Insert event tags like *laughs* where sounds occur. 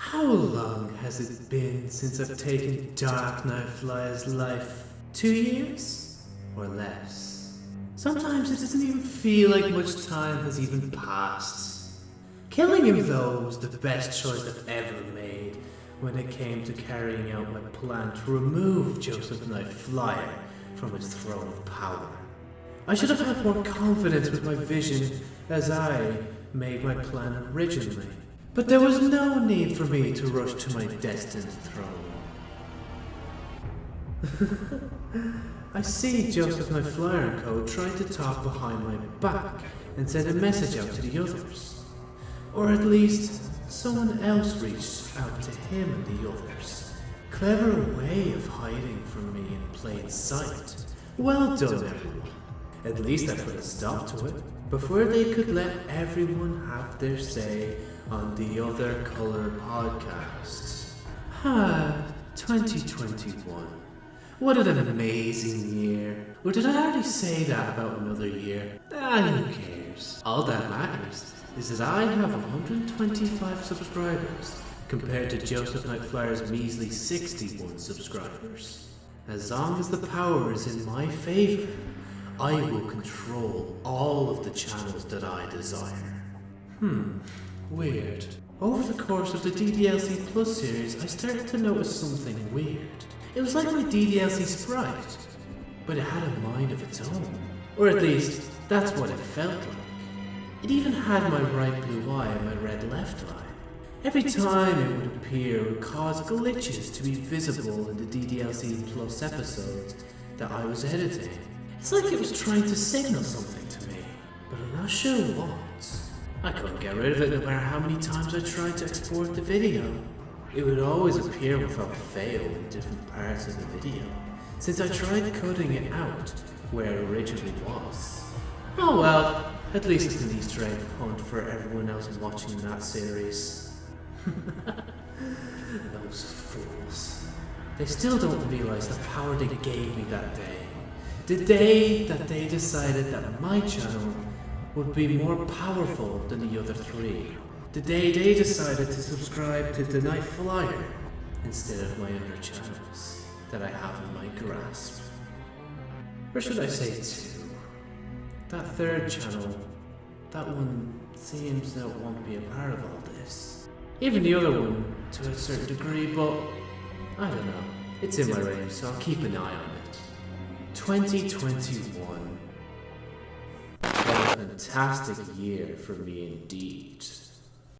How long has it been since I've taken Dark Knight Flyer's life? Two years? Or less? Sometimes it doesn't even feel like much time has even passed. Killing him though was the best choice I've ever made when it came to carrying out my plan to remove Joseph Knight Flyer from his throne of power. I should have had more confidence with my vision as I made my plan originally. But there was no need for me to rush to my destined throne. *laughs* I see Joseph Knight Flyer and Co. trying to talk behind my back and send a message out to the others. Or at least, someone else reached out to him and the others. Clever way of hiding from me in plain sight. Well done, everyone. At least I put a stop to it, before they could let everyone have their say on the Other Color podcast. Ah, 2021. What an amazing year. Or did I already say that about another year? Ah, who cares? All that matters is that I have 125 subscribers compared to Joseph Knight Flyer's measly 61 subscribers. As long as the power is in my favor, I will control all of the channels that I desire. Hmm, weird. Over the course of the DDLC Plus series, I started to notice something weird. It was like my DDLC sprite, but it had a mind of its own. Or at least, that's what it felt like. It even had my right blue eye and my red left eye. Every time it would appear, it would cause glitches to be visible in the DDLC Plus episodes that I was editing. It's like it was trying to signal something to me, but I'm not sure what. I couldn't get rid of it no matter how many times I tried to export the video. It would always appear without fail in different parts of the video, since I tried cutting it out where it originally was. Oh well, at least it's an easter egg hunt for everyone else watching that series. *laughs* Those fools. They still don't realize the power they gave me that day. The day that they decided that my channel would be more powerful than the other three. The day they decided to subscribe to the Night Flyer instead of my other channels that I have in my grasp. Or should I say two? That third channel, that one seems that won't be a part of all this. Even the other one, to a certain degree, but I don't know. It's in my range, so I'll keep an eye on it. 2021. What a fantastic year for me indeed.